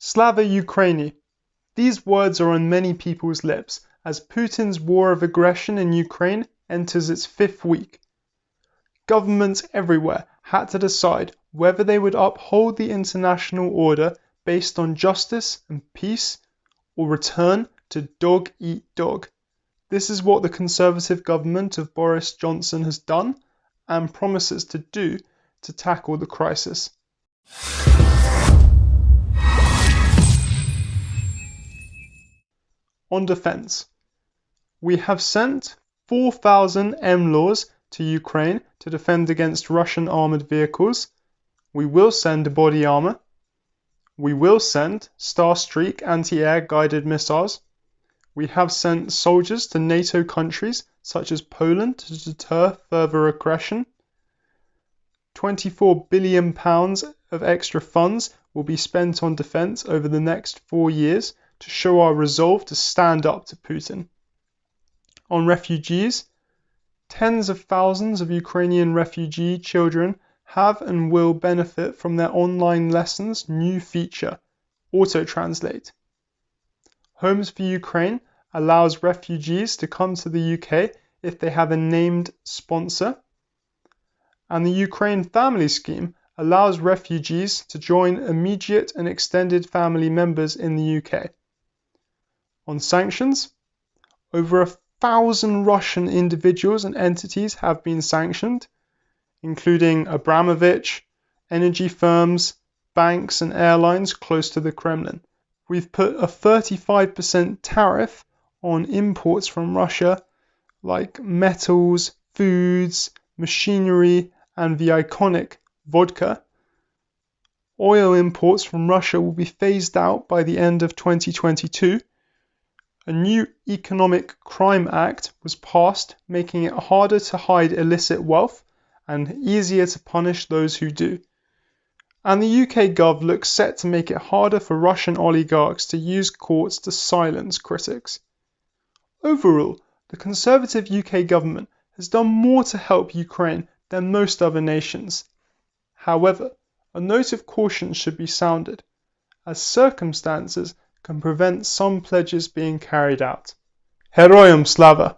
Slava Ukraini. These words are on many people's lips as Putin's war of aggression in Ukraine enters its fifth week. Governments everywhere had to decide whether they would uphold the international order based on justice and peace or return to dog eat dog. This is what the Conservative government of Boris Johnson has done and promises to do to tackle the crisis. On defense, we have sent 4,000 NLAWs to Ukraine to defend against Russian armored vehicles. We will send body armor. We will send Starstreak anti air guided missiles. We have sent soldiers to NATO countries such as Poland to deter further aggression. 24 billion pounds of extra funds will be spent on defense over the next 4 years to show our resolve to stand up to Putin. On refugees, tens of thousands of Ukrainian refugee children have and will benefit from their online lessons new feature, Auto Translate. Homes for Ukraine allows refugees to come to the UK if they have a named sponsor. And the Ukraine Family Scheme allows refugees to join immediate and extended family members in the UK. On sanctions, over a thousand Russian individuals and entities have been sanctioned, including Abramovich, energy firms, banks, and airlines close to the Kremlin. We've put a 35% tariff on imports from Russia, like metals, foods, machinery, and the iconic vodka. Oil imports from Russia will be phased out by the end of 2022 a new Economic Crime Act was passed, making it harder to hide illicit wealth and easier to punish those who do. And the UK Gov looks set to make it harder for Russian oligarchs to use courts to silence critics. Overall, the Conservative UK government has done more to help Ukraine than most other nations. However, a note of caution should be sounded, as circumstances can prevent some pledges being carried out. Heroyam Slava!